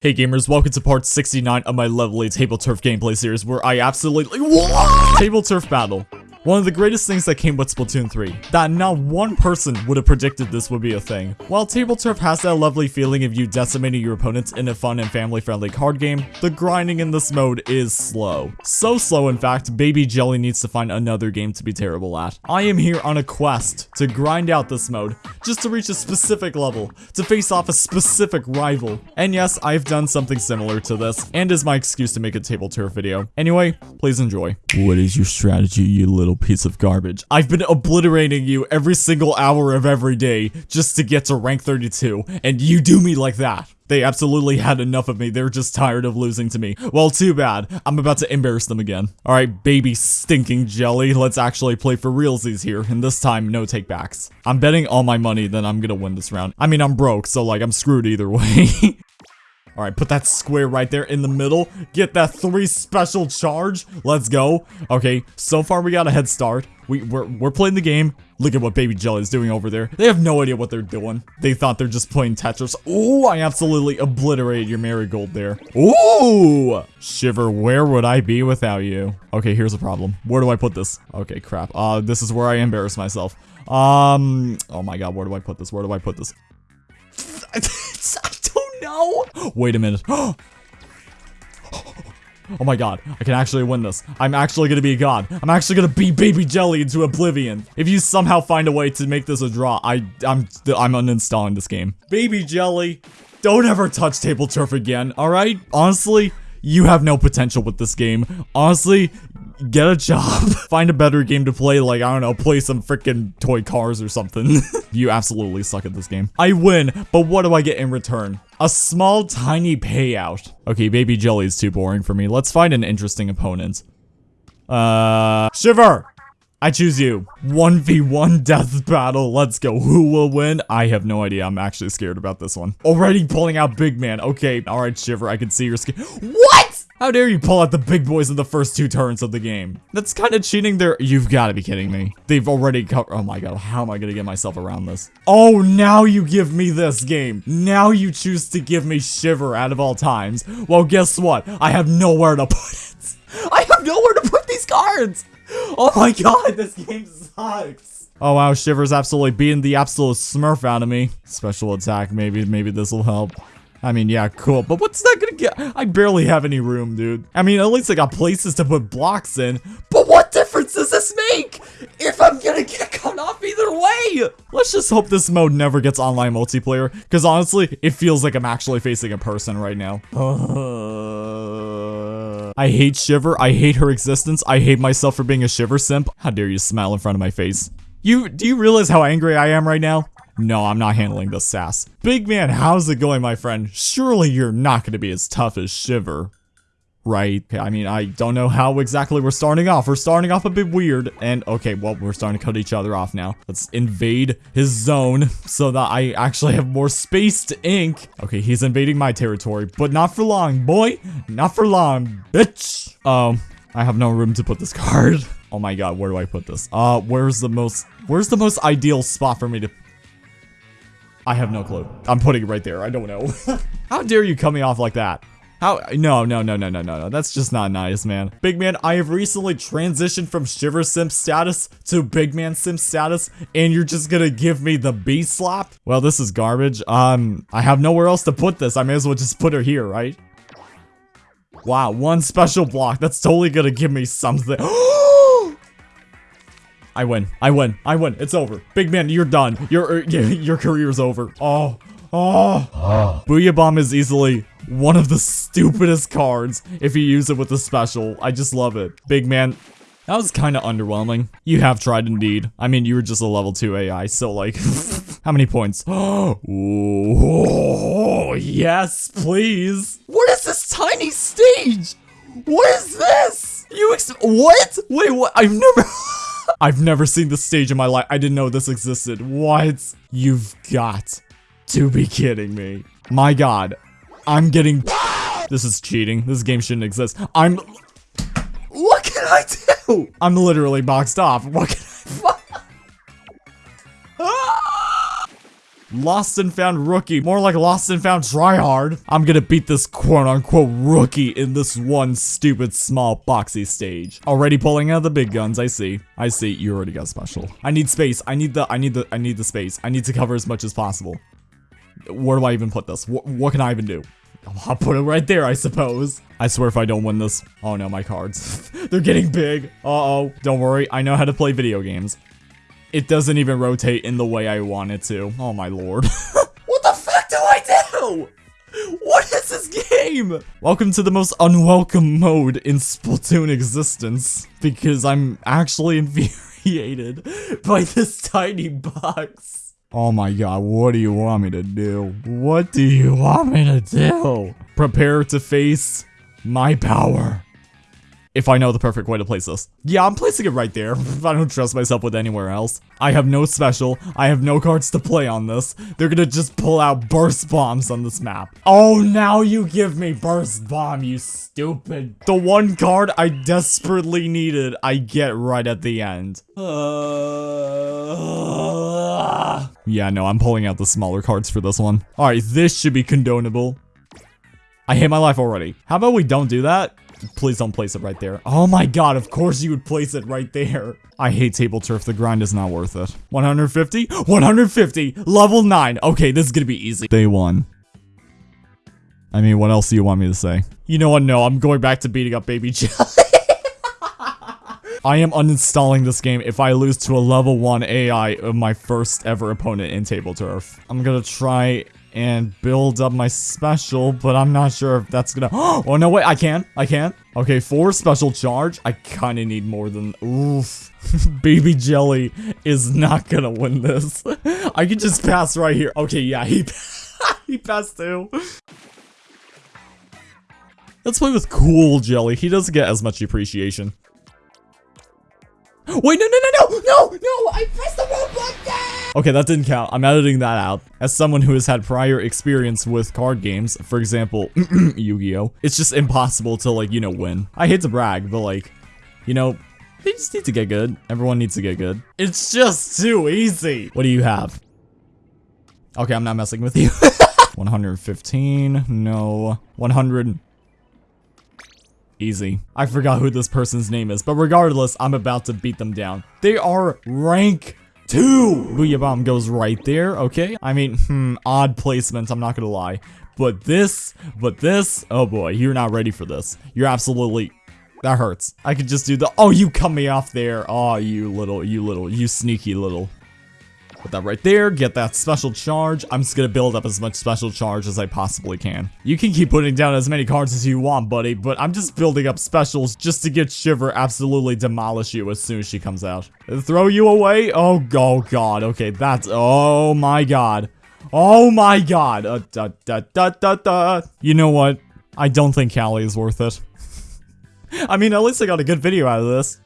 Hey gamers, welcome to part 69 of my lovely Table Turf gameplay series where I absolutely- What? Table Turf Battle. One of the greatest things that came with Splatoon 3, that not one person would have predicted this would be a thing. While Table Turf has that lovely feeling of you decimating your opponents in a fun and family-friendly card game, the grinding in this mode is slow. So slow in fact, Baby Jelly needs to find another game to be terrible at. I am here on a quest to grind out this mode, just to reach a specific level, to face off a specific rival. And yes, I've done something similar to this, and is my excuse to make a Table Turf video. Anyway, please enjoy. What is your strategy, you little piece of garbage. I've been obliterating you every single hour of every day just to get to rank 32, and you do me like that. They absolutely had enough of me. They're just tired of losing to me. Well, too bad. I'm about to embarrass them again. Alright, baby stinking jelly. Let's actually play for realsies here. And this time, no takebacks. I'm betting all my money that I'm gonna win this round. I mean, I'm broke, so like, I'm screwed either way. All right, put that square right there in the middle. Get that three special charge. Let's go. Okay, so far we got a head start. We, we're, we're playing the game. Look at what Baby Jelly is doing over there. They have no idea what they're doing. They thought they're just playing Tetris. Ooh, I absolutely obliterated your marigold there. Ooh! Shiver, where would I be without you? Okay, here's a problem. Where do I put this? Okay, crap. Uh, this is where I embarrass myself. Um, oh my god, where do I put this? Where do I put this? No! Wait a minute. oh my god, I can actually win this. I'm actually gonna be a god. I'm actually gonna beat Baby Jelly into oblivion. If you somehow find a way to make this a draw, I, I'm, I'm uninstalling this game. Baby Jelly, don't ever touch Table Turf again, alright? Honestly, you have no potential with this game. Honestly, get a job. Find a better game to play, like, I don't know, play some freaking toy cars or something. you absolutely suck at this game. I win, but what do I get in return? A small, tiny payout. Okay, Baby Jelly is too boring for me. Let's find an interesting opponent. Uh, Shiver! I choose you. 1v1 death battle. Let's go. Who will win? I have no idea. I'm actually scared about this one. Already pulling out big man. Okay. All right, Shiver. I can see your skin. What? How dare you pull out the big boys in the first two turns of the game? That's kind of cheating there. You've got to be kidding me. They've already covered. Oh my god. How am I going to get myself around this? Oh, now you give me this game. Now you choose to give me Shiver out of all times. Well, guess what? I have nowhere to put it. I have nowhere to put these cards. Oh my god, this game sucks. Oh wow, Shiver's absolutely beating the absolute smurf out of me. Special attack, maybe, maybe this will help. I mean, yeah, cool, but what's that gonna get? I barely have any room, dude. I mean, at least I got places to put blocks in, but what difference does this make if I'm gonna get cut off either way? Let's just hope this mode never gets online multiplayer, because honestly, it feels like I'm actually facing a person right now. I hate Shiver. I hate her existence. I hate myself for being a Shiver simp. How dare you smile in front of my face? You, do you realize how angry I am right now? No, I'm not handling this sass. Big man, how's it going, my friend? Surely you're not going to be as tough as Shiver right? I mean, I don't know how exactly we're starting off. We're starting off a bit weird. And okay, well, we're starting to cut each other off now. Let's invade his zone so that I actually have more space to ink. Okay, he's invading my territory, but not for long, boy. Not for long, bitch. Um, I have no room to put this card. Oh my god, where do I put this? Uh, where's the most, where's the most ideal spot for me to I have no clue. I'm putting it right there. I don't know. How dare you cut me off like that? How? No, no, no, no, no, no, no. That's just not nice, man. Big man, I have recently transitioned from Shiver Simp status to Big Man Simp status, and you're just gonna give me the B slap? Well, this is garbage. Um, I have nowhere else to put this. I may as well just put her here, right? Wow, one special block. That's totally gonna give me something. I win. I win. I win. It's over. Big man, you're done. Your er, your career's over. Oh. Oh. oh. Booyah Bomb is easily one of the stupidest cards if you use it with a special. I just love it. Big man, that was kind of underwhelming. You have tried indeed. I mean, you were just a level 2 AI, so like, how many points? oh, yes, please. What is this tiny stage? What is this? You ex- what? Wait, what? I've never- I've never seen this stage in my life. I didn't know this existed. What? You've got to be kidding me. My god, I'm getting... This is cheating. This game shouldn't exist. I'm... What can I do? I'm literally boxed off. What can Lost and found rookie. More like lost and found tryhard. I'm gonna beat this quote-unquote rookie in this one stupid small boxy stage. Already pulling out the big guns, I see. I see, you already got special. I need space. I need the, I need the, I need the space. I need to cover as much as possible. Where do I even put this? Wh what can I even do? I'll put it right there, I suppose. I swear if I don't win this. Oh no, my cards. They're getting big. Uh-oh. Don't worry, I know how to play video games. It doesn't even rotate in the way I want it to. Oh my lord. what the fuck do I do? What is this game? Welcome to the most unwelcome mode in Splatoon existence. Because I'm actually infuriated by this tiny box. Oh my god, what do you want me to do? What do you want me to do? Prepare to face my power. If I know the perfect way to place this. Yeah, I'm placing it right there. I don't trust myself with anywhere else. I have no special. I have no cards to play on this. They're gonna just pull out burst bombs on this map. Oh, now you give me burst bomb, you stupid. The one card I desperately needed, I get right at the end. Uh, yeah, no, I'm pulling out the smaller cards for this one. Alright, this should be condonable. I hate my life already. How about we don't do that? Please don't place it right there. Oh my god, of course you would place it right there. I hate table turf. The grind is not worth it. 150? 150! Level 9. Okay, this is gonna be easy. Day 1. I mean, what else do you want me to say? You know what? No, I'm going back to beating up Baby Jelly. I am uninstalling this game if I lose to a level 1 AI of my first ever opponent in Table Turf. I'm gonna try and build up my special, but I'm not sure if that's gonna- Oh, no, wait, I can. I can. Okay, four special charge, I kinda need more than- Oof. Baby Jelly is not gonna win this. I can just pass right here. Okay, yeah, he, he passed too. Let's play with Cool Jelly. He doesn't get as much appreciation. Wait, no, no, no, no, no, no, I pressed the wrong button! Okay, that didn't count. I'm editing that out. As someone who has had prior experience with card games, for example, Yu-Gi-Oh! It's just impossible to, like, you know, win. I hate to brag, but, like, you know, they just need to get good. Everyone needs to get good. It's just too easy. What do you have? Okay, I'm not messing with you. 115, no. 100, Easy. I forgot who this person's name is, but regardless, I'm about to beat them down. They are rank 2! Booyah Bomb goes right there, okay? I mean, hmm, odd placement, I'm not gonna lie. But this, but this, oh boy, you're not ready for this. You're absolutely, that hurts. I could just do the, oh, you cut me off there. Oh, you little, you little, you sneaky little. Put that right there, get that special charge. I'm just gonna build up as much special charge as I possibly can. You can keep putting down as many cards as you want, buddy, but I'm just building up specials just to get Shiver absolutely demolish you as soon as she comes out. Throw you away? Oh, oh god, okay, that's, oh my god. Oh my god. Uh, da, da, da, da, da. You know what? I don't think Callie is worth it. I mean, at least I got a good video out of this.